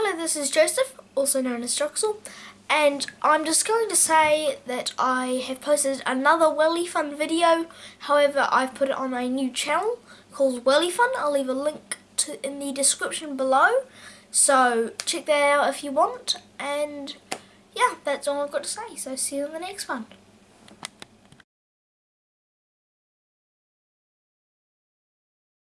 Hello, this is Joseph, also known as Joxel, and I'm just going to say that I have posted another Welly Fun video, however I've put it on my new channel called Welly Fun. I'll leave a link to in the description below, so check that out if you want, and yeah, that's all I've got to say, so see you in the next one.